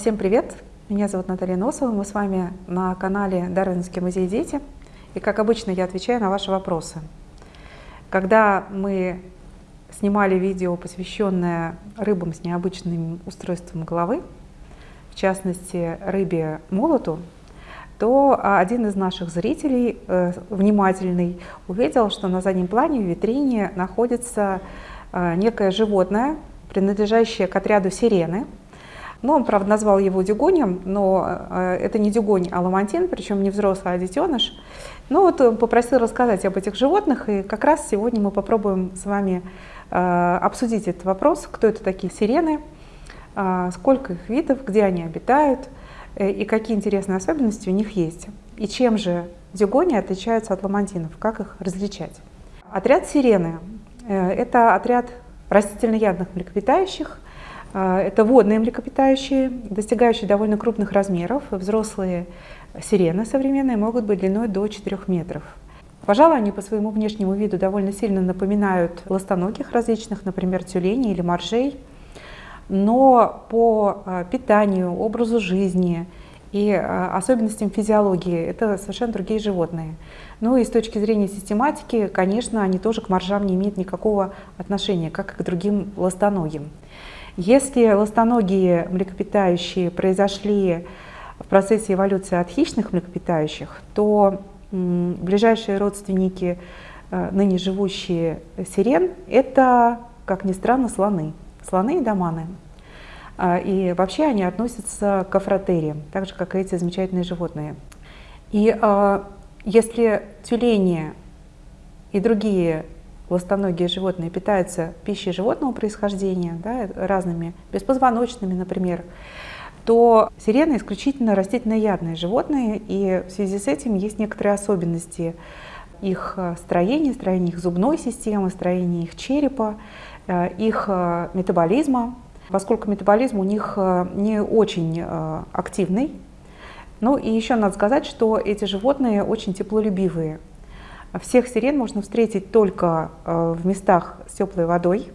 Всем привет! Меня зовут Наталья Носова, мы с вами на канале Дарвинский музей «Дети». И как обычно я отвечаю на ваши вопросы. Когда мы снимали видео, посвященное рыбам с необычным устройством головы, в частности рыбе молоту, то один из наших зрителей, э, внимательный, увидел, что на заднем плане в витрине находится э, некое животное, принадлежащее к отряду сирены – ну, он, правда, назвал его дюгонем, но э, это не дюгонь, а ламантин, причем не взрослый, а детеныш. Ну, вот он попросил рассказать об этих животных, и как раз сегодня мы попробуем с вами э, обсудить этот вопрос, кто это такие сирены, э, сколько их видов, где они обитают, и какие интересные особенности у них есть. И чем же дюгони отличаются от ламантинов, как их различать. Отряд сирены – это отряд растительноядных млекопитающих – а, это водные млекопитающие, достигающие довольно крупных размеров. Взрослые сирены современные могут быть длиной до 4 метров. Пожалуй, они по своему внешнему виду довольно сильно напоминают ластоногих различных, например, тюленей или моржей. Но по а, питанию, образу жизни и а, особенностям физиологии это совершенно другие животные. Ну и с точки зрения систематики, конечно, они тоже к моржам не имеют никакого отношения, как и к другим ластоногим. Если ластоногие млекопитающие произошли в процессе эволюции от хищных млекопитающих, то ближайшие родственники, э, ныне живущие сирен, это, как ни странно, слоны. Слоны и доманы. А, и вообще они относятся к афротериям, так же, как и эти замечательные животные. И а, если тюлени и другие ластоногие животные питаются пищей животного происхождения, да, разными, беспозвоночными, например, то сирены исключительно растительноядные животные, и в связи с этим есть некоторые особенности их э, строения, строения их зубной системы, строения их черепа, э, их э, метаболизма, поскольку метаболизм у них не очень активный. Ну и еще надо сказать, что эти животные очень теплолюбивые. Всех сирен можно встретить только э, в местах с теплой водой.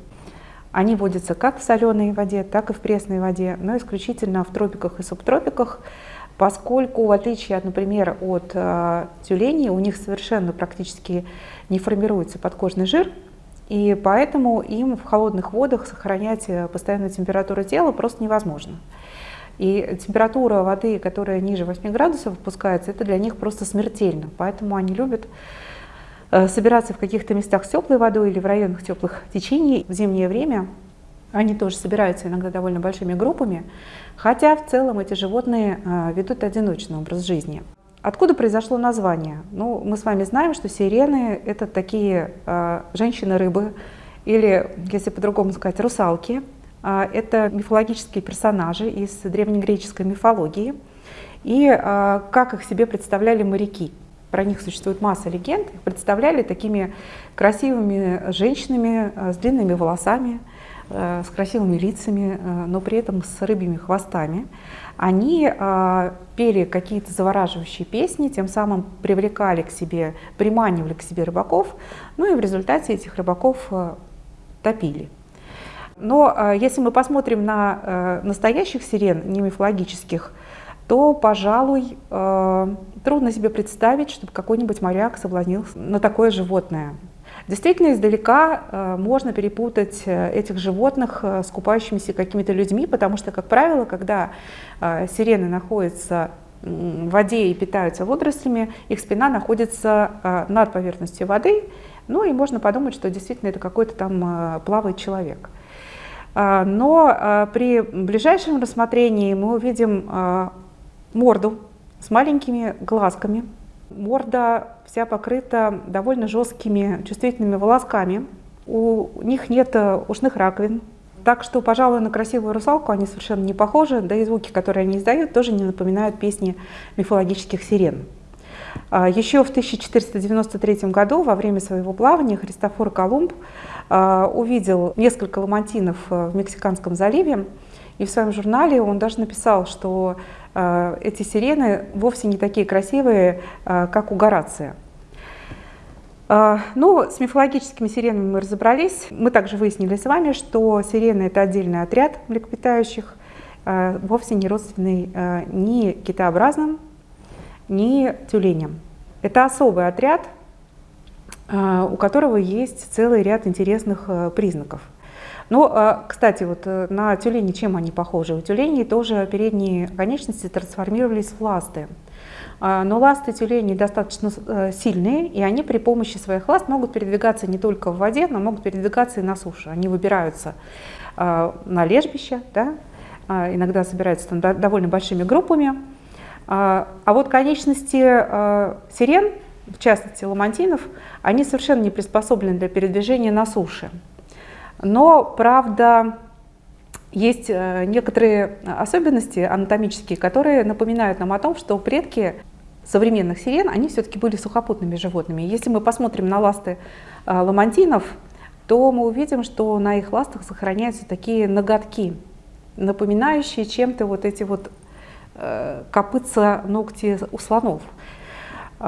Они водятся как в соленой воде, так и в пресной воде, но исключительно в тропиках и субтропиках, поскольку в отличие, от, например, от э, тюленей, у них совершенно практически не формируется подкожный жир, и поэтому им в холодных водах сохранять э, постоянную температуру тела просто невозможно. И температура воды, которая ниже 8 градусов опускается, это для них просто смертельно. Поэтому они любят собираться в каких-то местах с теплой водой или в районах теплых течений в зимнее время. Они тоже собираются иногда довольно большими группами, хотя в целом эти животные э, ведут одиночный образ жизни. Откуда произошло название? Ну, мы с вами знаем, что сирены – это такие э, женщины-рыбы, или, если по-другому сказать, русалки. Это мифологические персонажи из древнегреческой мифологии. И как их себе представляли моряки – про них существует масса легенд, их представляли такими красивыми женщинами э, с длинными волосами, э, с красивыми лицами, э, но при этом с рыбьими хвостами. Они пели какие-то завораживающие песни, тем самым привлекали к себе, приманивали к себе рыбаков, ну и в результате этих рыбаков топили. Но если мы посмотрим на настоящих сирен, не мифологических, то, пожалуй, э, трудно себе представить, чтобы какой-нибудь моряк соблазнился на такое животное. Действительно, издалека э, можно перепутать э, этих животных с купающимися какими-то людьми, потому что, как правило, когда сирены находятся в воде и питаются водорослями, их спина находится над поверхностью воды, ну и можно подумать, что действительно это какой-то там плавает человек. Но при ближайшем рассмотрении мы увидим морду с маленькими глазками. Морда вся покрыта довольно жесткими чувствительными волосками. У них нет э, ушных раковин. Так что, пожалуй, на красивую русалку они совершенно не похожи, да и звуки, которые они издают, тоже не напоминают песни мифологических сирен. А, Еще в 1493 году во время своего плавания Христофор Колумб а, увидел несколько ламантинов э, в Мексиканском заливе, и в своем журнале он даже написал, что эти сирены вовсе не такие красивые, э, как у Горация. Э, ну, с мифологическими сиренами мы разобрались. Мы также выяснили с вами, что сирены – это отдельный отряд млекопитающих. вовсе не родственный ни китообразным, ни тюленям. Это особый отряд, у которого есть целый ряд интересных признаков. Но, кстати, вот на тюлени чем они похожи? У тюленей тоже передние конечности трансформировались в ласты. А, но ласты тюленей достаточно э, сильные, и они при помощи своих ласт могут передвигаться не только в воде, но могут передвигаться и на суше. Они выбираются а, на лежбище, да? А, иногда собираются там довольно большими группами. А вот конечности сирен, в частности ламантинов, они совершенно не приспособлены для передвижения на суше. Но, правда, есть э, некоторые особенности анатомические, которые напоминают нам о том, что предки современных сирен, они все-таки были сухопутными животными. Если мы посмотрим на ласты э, ламантинов, то мы увидим, что на их ластах сохраняются такие ноготки, напоминающие чем-то вот эти вот э, копытца ногти у слонов.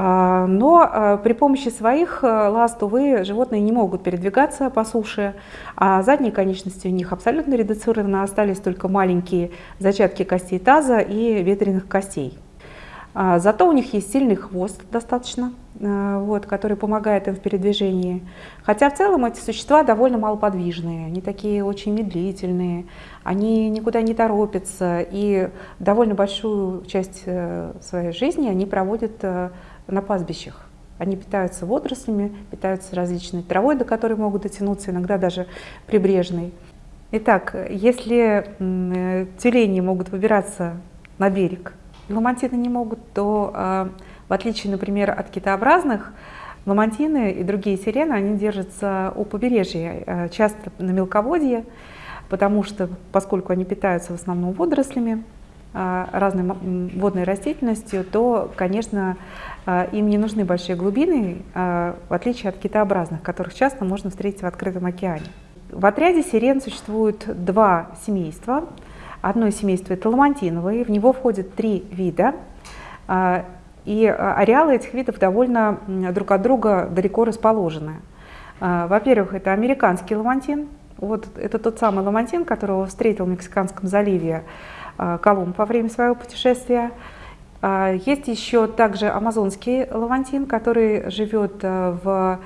А, но а, при помощи своих а, ласт, увы, животные не могут передвигаться по суше, а задние конечности у них абсолютно редуцированы, остались только маленькие зачатки костей таза и ветреных костей. Зато у них есть сильный хвост достаточно, вот, который помогает им в передвижении. Хотя в целом эти существа довольно малоподвижные, они такие очень медлительные, они никуда не торопятся и довольно большую часть э, своей жизни они проводят э, на пастбищах. Они питаются водорослями, питаются различной травой, до которой могут дотянуться, иногда даже прибрежной. Итак, если э, тюлени могут выбираться на берег, ламантины не могут, то а, в отличие, например, от китообразных, ламантины и другие сирены, они держатся у побережья, э, часто на мелководье, потому что, поскольку они питаются в основном водорослями, разной водной растительностью, то, конечно, а, им не нужны большие глубины, а, в отличие от китообразных, которых часто можно встретить в открытом океане. В отряде сирен существует два семейства. Одно семейство – это ламантиновые, в него входят три вида. И ареалы этих видов довольно друг от друга далеко расположены. Во-первых, это американский ламантин. Вот это тот самый ламантин, которого встретил в Мексиканском заливе а, Колумб во время своего путешествия. А, есть еще также амазонский лавантин, который живет э, в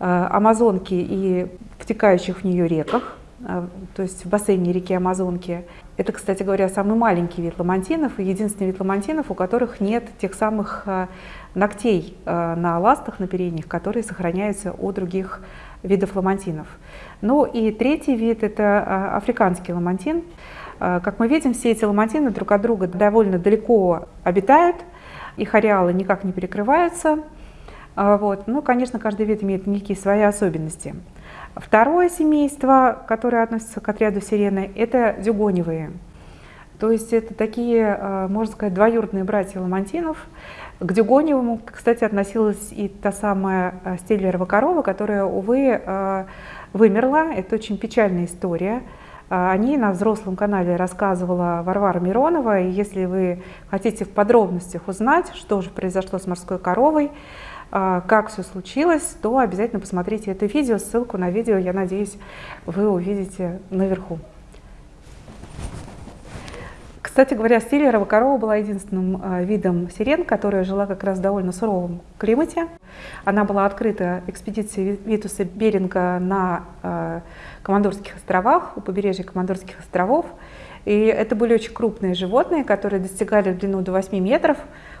э, Амазонке и втекающих в нее реках, э, то есть в бассейне реки Амазонки. Это, кстати говоря, самый маленький вид ламантинов и единственный вид ламантинов, у которых нет тех самых ногтей на ластах, на передних, которые сохраняются у других видов ламантинов. Ну и третий вид – это африканский ламантин. А, как мы видим, все эти ламантины друг от друга довольно далеко обитают, их ареалы никак не перекрываются. А, вот. Ну, конечно, каждый вид имеет некие свои особенности. Второе семейство, которое относится к отряду сирены, это дюгоневые. То есть это такие, а, можно сказать, двоюродные братья ламантинов. К дюгоневому, кстати, относилась и та самая стейлерова корова, которая, увы, вымерла. Это очень печальная история. А, они на взрослом канале рассказывала Варвара Миронова. И если вы хотите в подробностях узнать, что же произошло с морской коровой, а, как все случилось, то обязательно посмотрите это видео. Ссылку на видео, я надеюсь, вы увидите наверху. Кстати говоря, стиллерова корова была единственным а, видом сирен, которая жила как раз в довольно суровом климате. Она была открыта экспедицией Витуса Беринга на а, Командорских островах, у побережья Командорских островов. И это были очень крупные животные, которые достигали длину до 8 метров,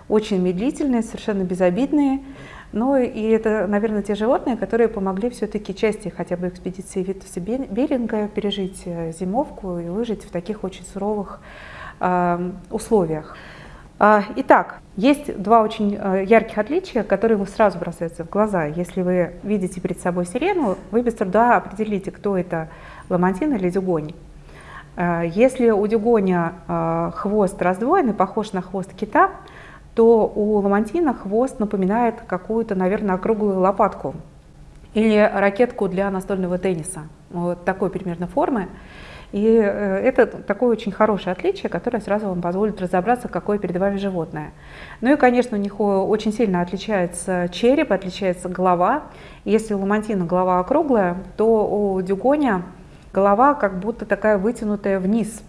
очень медлительные, совершенно безобидные. Ну и это, наверное, те животные, которые помогли все-таки части хотя бы экспедиции Витуса Беринга пережить э, зимовку и выжить в таких очень суровых Эм, условиях. А, итак, есть два очень э, ярких отличия, которые сразу бросаются в глаза. Если вы видите перед собой сирену, вы без труда определите, кто это ламантин или дюгонь. Э, если у дюгоня э, хвост раздвоенный, похож на хвост кита, то у ламантина хвост напоминает какую-то, наверное, округлую лопатку или ракетку для настольного тенниса. Вот такой примерно формы. И э, это такое очень хорошее отличие, которое сразу вам позволит разобраться, какое перед вами животное. Ну и, конечно, у них очень сильно отличается череп, отличается голова. Если у ламантина голова округлая, то у дюгоня голова как будто такая вытянутая вниз.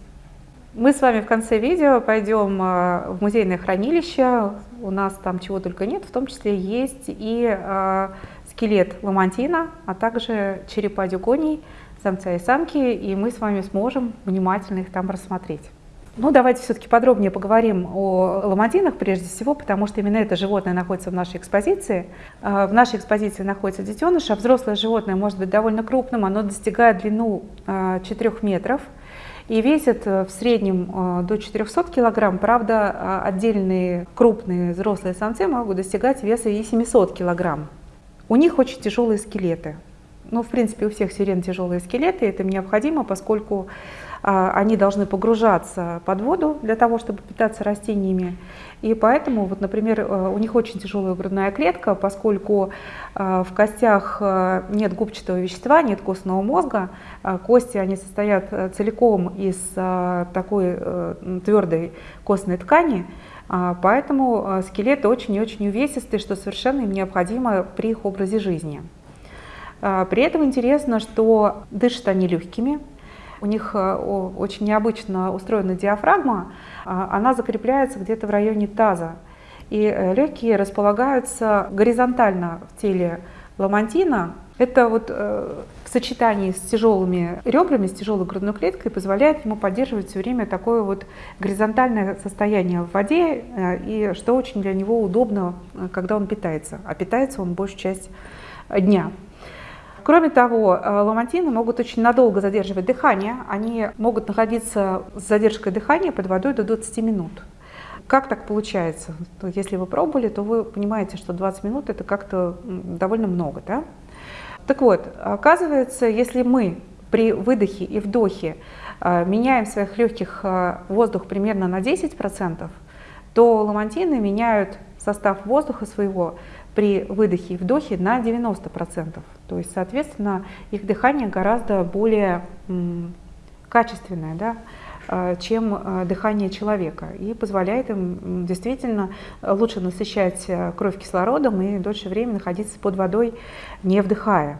Мы с вами в конце видео пойдем э, в музейное хранилище. У нас там чего только нет, в том числе есть и э, скелет ламантина, а также черепа дюгоний, самца и самки, и мы с вами сможем внимательно их там рассмотреть. Ну, давайте все-таки подробнее поговорим о ламантинах прежде всего, потому что именно это животное находится в нашей экспозиции. Э, в нашей экспозиции находится детеныш, а взрослое животное может быть довольно крупным, оно достигает длину 4 метров – и весят э, в среднем э, до 400 килограмм. Правда, а, отдельные крупные взрослые самцы могут достигать веса и 700 килограмм. У них очень тяжелые скелеты. Ну, в принципе, у всех сирен тяжелые скелеты, это необходимо, поскольку а, они должны погружаться под воду для того, чтобы питаться растениями. И поэтому, вот, например, э, у них очень тяжелая грудная клетка, поскольку э, в костях э, нет губчатого вещества, нет костного мозга. Кости они состоят целиком из такой твердой костной ткани, поэтому скелеты очень и очень увесистые, что совершенно им необходимо при их образе жизни. При этом интересно, что дышат они легкими, у них очень необычно устроена диафрагма, а, она закрепляется где-то в районе таза. И э, легкие располагаются горизонтально в теле ламантина. Это вот э, в сочетании с тяжелыми ребрами, с тяжелой грудной клеткой позволяет ему поддерживать все время такое вот горизонтальное состояние в воде, э, и что очень для него удобно, когда он питается. А питается он большую часть дня. Кроме того, э, ламантины могут очень надолго задерживать дыхание. Они могут находиться с задержкой дыхания под водой до 20 минут. Как так получается? Если вы пробовали, то вы понимаете, что 20 минут это как-то довольно много. Да? Так вот, оказывается, если мы при выдохе и вдохе э, меняем своих легких э, воздух примерно на 10%, то ламантины меняют состав воздуха своего при выдохе и вдохе на 90%. То есть, соответственно, их дыхание гораздо более качественное, да, э, чем э, дыхание человека и позволяет им действительно лучше насыщать э, кровь кислородом и дольше времени находиться под водой, не вдыхая.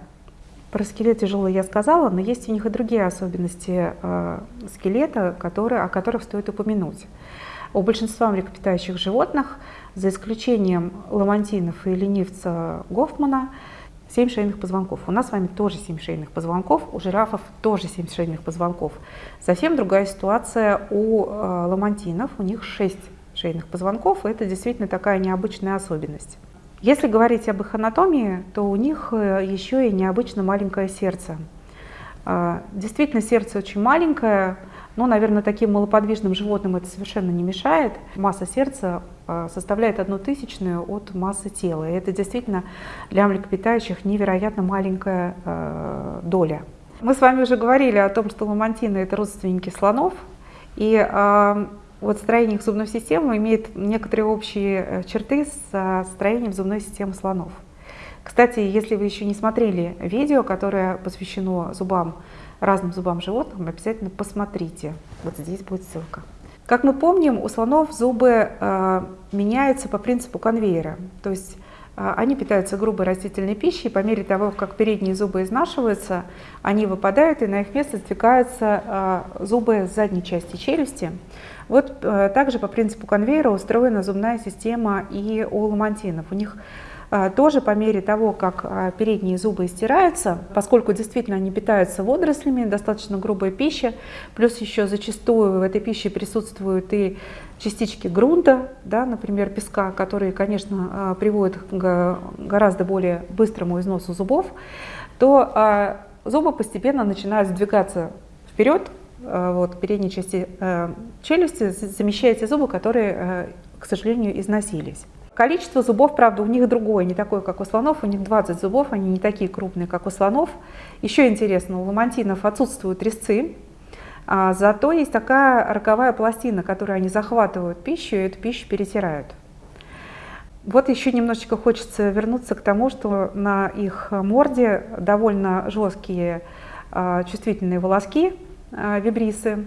Про скелет тяжелый я сказала, но есть у них и другие особенности скелета, которые, о которых стоит упомянуть. У большинства млекопитающих животных, за исключением ламантинов и ленивца Гофмана, 7 шейных позвонков. У нас с вами тоже 7 шейных позвонков, у жирафов тоже 7 шейных позвонков. Совсем другая ситуация у э, ламантинов, у них 6 шейных позвонков, и это действительно такая необычная особенность. Если говорить об их анатомии, то у них э, еще и необычно маленькое сердце. Э, действительно, сердце очень маленькое, но, наверное, таким малоподвижным животным это совершенно не мешает. Масса сердца э, составляет одну тысячную от массы тела. И это действительно для млекопитающих невероятно маленькая э, доля. Мы с вами уже говорили о том, что ламантины – это родственники слонов. И э, вот строение их зубной системы имеет некоторые общие черты с строением зубной системы слонов. Кстати, если вы еще не смотрели видео, которое посвящено зубам разным зубам животных, обязательно посмотрите. Вот здесь будет ссылка. Как мы помним, у слонов зубы э, меняются по принципу конвейера. То есть э, они питаются грубой растительной пищей, по мере того, как передние зубы изнашиваются, они выпадают, и на их место сдвигаются э, зубы задней части челюсти. Вот э, также по принципу конвейера устроена зубная система и у ламантинов. У них тоже по мере того, как а, передние зубы стираются, поскольку действительно они питаются водорослями, достаточно грубая пища, плюс еще зачастую в этой пище присутствуют и частички грунта, да, например, песка, которые, конечно, а, приводят к гораздо более быстрому износу зубов, то зубы постепенно начинают сдвигаться вперед, вот, передней части челюсти, замещая зубы, которые, к сожалению, износились. Количество зубов, правда, у них другое, не такое, как у слонов. У них 20 зубов, они не такие крупные, как у слонов. Еще интересно, у ламантинов отсутствуют резцы, а зато есть такая роговая пластина, которой они захватывают пищу и эту пищу перетирают. Вот еще немножечко хочется вернуться к тому, что на их морде довольно жесткие а, чувствительные волоски, а, вибрисы.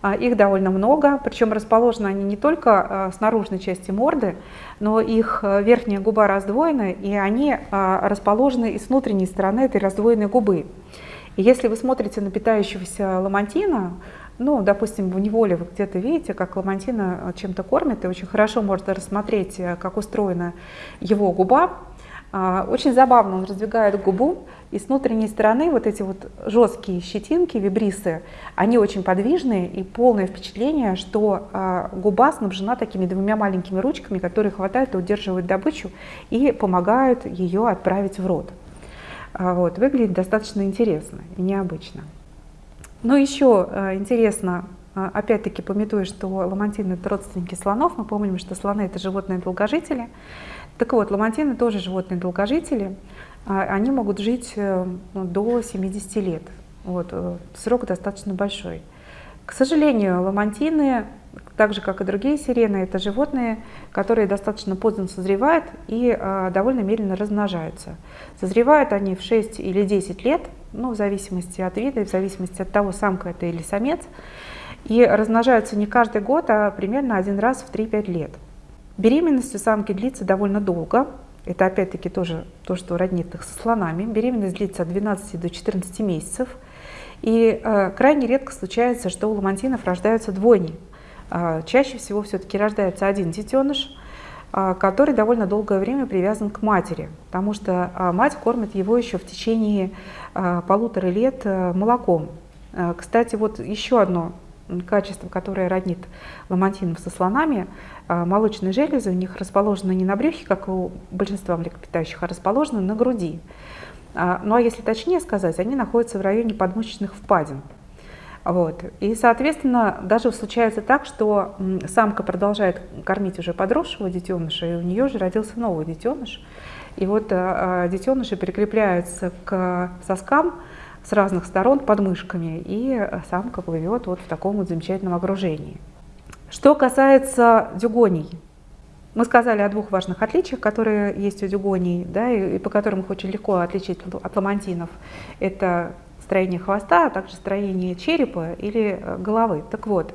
А, их довольно много, причем расположены они не только а, с наружной части морды, но их а, верхняя губа раздвоена, и они расположены и с внутренней стороны этой раздвоенной губы. И если вы смотрите на питающегося ламантина, ну, допустим, в неволе вы где-то видите, как ламантина чем-то кормит, и очень хорошо можно рассмотреть, э, как устроена его губа. А, очень забавно, он раздвигает губу, и с внутренней стороны вот эти вот жесткие щетинки, вибрисы, они очень подвижные, и полное впечатление, что а, губа снабжена такими двумя маленькими ручками, которые хватают и удерживают добычу и помогают ее отправить в рот. А, вот, выглядит достаточно интересно и необычно. Но еще интересно, опять-таки пометуя, что ламантины это родственники слонов, мы помним, что слоны это животные долгожители, так вот, ламантины тоже животные долгожители, а, они могут жить э, ну, до 70 лет. Вот, э, срок достаточно большой. К сожалению, ламантины, так же как и другие сирены, это животные, которые достаточно поздно созревают и а, довольно медленно размножаются. Созревают они в 6 или 10 лет, ну, в зависимости от вида, в зависимости от того, самка это или самец. И размножаются не каждый год, а примерно один раз в 3-5 лет. Беременность у самки длится довольно долго. Это опять-таки тоже то, что роднит их со слонами. Беременность длится от 12 до 14 месяцев. И э, крайне редко случается, что у ламантинов рождаются двойни. Э, чаще всего все-таки рождается один детеныш, э, который довольно долгое время привязан к матери, потому что э, мать кормит его еще в течение э, полутора лет э, молоком. Э, кстати, вот еще одно качество, которое роднит ламантинов со слонами, а, молочные железы у них расположены не на брюхе, как у большинства млекопитающих, а расположены на груди. А, ну а если точнее сказать, они находятся в районе подмышечных впадин. Вот. И, соответственно, даже случается так, что самка продолжает кормить уже подросшего детеныша, и у нее уже родился новый детеныш. И вот а, детеныши прикрепляются к соскам, с разных сторон подмышками, и самка плывет вот в таком вот замечательном окружении. Что касается дюгоний, мы сказали о двух важных отличиях, которые есть у дюгоний, да, и, и по которым их очень легко отличить от ламантинов. Это строение хвоста, а также строение черепа или э, головы. Так вот,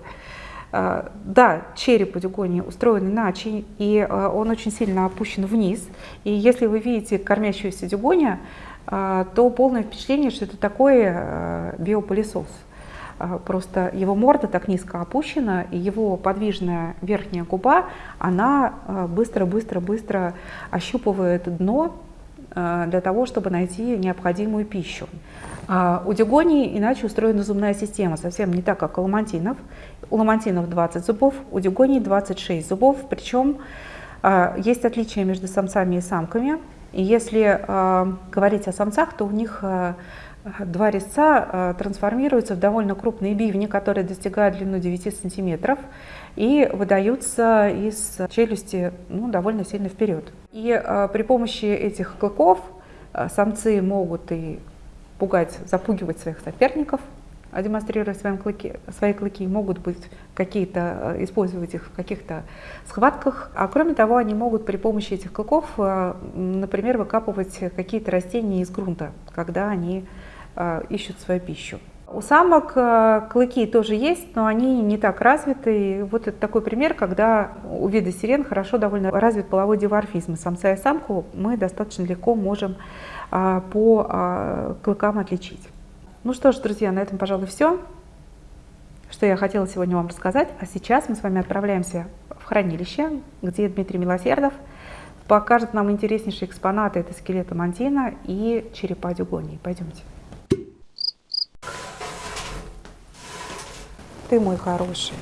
э, да, череп у дюгони устроен иначе, и э, он очень сильно опущен вниз. И если вы видите кормящуюся дюгоня, то полное впечатление, что это такой э, биопылесос. А, просто его морда так низко опущена, и его подвижная верхняя губа, она быстро-быстро-быстро э, ощупывает дно э, для того, чтобы найти необходимую пищу. А у дюгоний иначе устроена зубная система, совсем не так, как у ламантинов. У ламантинов 20 зубов, у дюгоний 26 зубов, причем есть отличия между самцами и самками. И если э, говорить о самцах, то у них э, два резца э, трансформируются в довольно крупные бивни, которые достигают длину 9 сантиметров и выдаются из челюсти ну, довольно сильно вперед. И э, при помощи этих клыков э, самцы могут и пугать, запугивать своих соперников, а демонстрируя своим клыки, свои клыки, могут быть какие-то, э, использовать их в каких-то схватках. А кроме того, они могут при помощи этих клыков, э, например, выкапывать какие-то растения из грунта, когда они э, ищут свою пищу. У самок клыки тоже есть, но они не так развиты. Вот это такой пример, когда у вида сирен хорошо довольно развит половой диварфизм. Самца и самку мы достаточно легко можем по клыкам отличить. Ну что ж, друзья, на этом, пожалуй, все, что я хотела сегодня вам рассказать. А сейчас мы с вами отправляемся в хранилище, где Дмитрий Милосердов покажет нам интереснейшие экспонаты. Это скелета мантина и черепа дюгонии. Пойдемте. Ты мой хороший.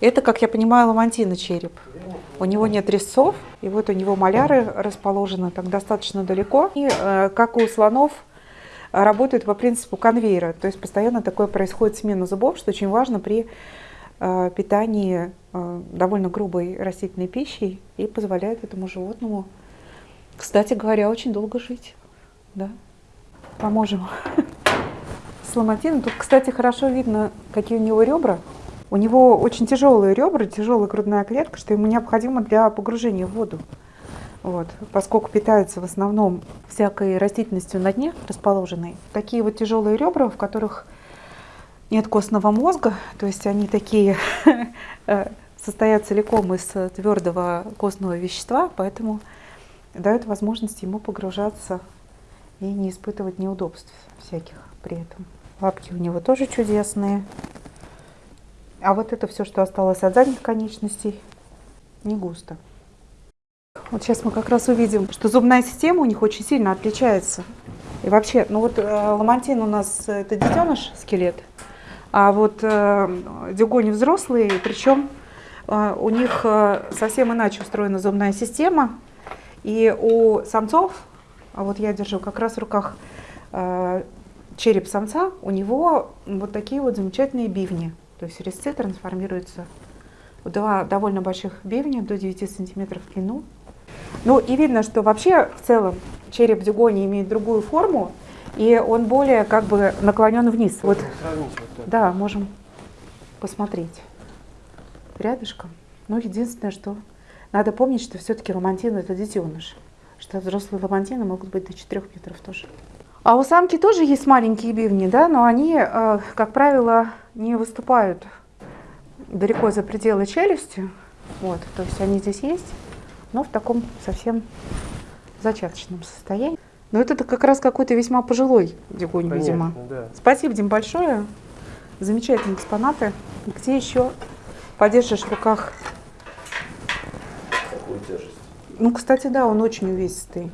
Это, как я понимаю, ламантина череп. У него нет резцов, и вот у него маляры расположены так достаточно далеко. И, э, как у слонов, работают по принципу конвейера. То есть постоянно такое происходит смена зубов, что очень важно при э, питании э, довольно грубой растительной пищей и позволяет этому животному, кстати говоря, очень долго жить. Да? Поможем с ломатином. Тут, кстати, хорошо видно, какие у него ребра. У него очень тяжелые ребра, тяжелая грудная клетка, что ему необходимо для погружения в воду. Вот, поскольку питаются в основном всякой растительностью на дне расположенной. Такие вот тяжелые ребра, в которых нет костного мозга, то есть они такие э, состоят целиком из твердого костного вещества, поэтому дают возможность ему погружаться и не испытывать неудобств всяких при этом. Лапки у него тоже чудесные. А вот это все, что осталось от задних конечностей, не густо. Вот сейчас мы как раз увидим, что зубная система у них очень сильно отличается. И вообще, ну вот э, ламантин у нас э, это детеныш, скелет, а вот э, дюгони взрослые, причем э, у них э, совсем иначе устроена зубная система. И у самцов, а вот я держу как раз в руках э, череп самца, у него вот такие вот замечательные бивни. То есть резцы трансформируются в два довольно больших бивня, до 9 сантиметров в длину. Ну и видно, что вообще в целом череп дюгони имеет другую форму, и он более как бы наклонен вниз. Вот, да, можем посмотреть рядышком. Но единственное, что надо помнить, что все-таки ламантин это детеныш, что взрослые ламантины могут быть до 4 метров тоже. А у самки тоже есть маленькие бивни, да, но они, э, как правило, не выступают далеко за пределы челюсти. Вот, то есть они здесь есть, но в таком совсем зачаточном состоянии. Но это как раз какой-то весьма пожилой дигунь, видимо. Да. Спасибо, Дим, большое. Замечательные экспонаты. Где еще подержишь в руках? Такую тяжесть. Ну, кстати, да, он очень увесистый.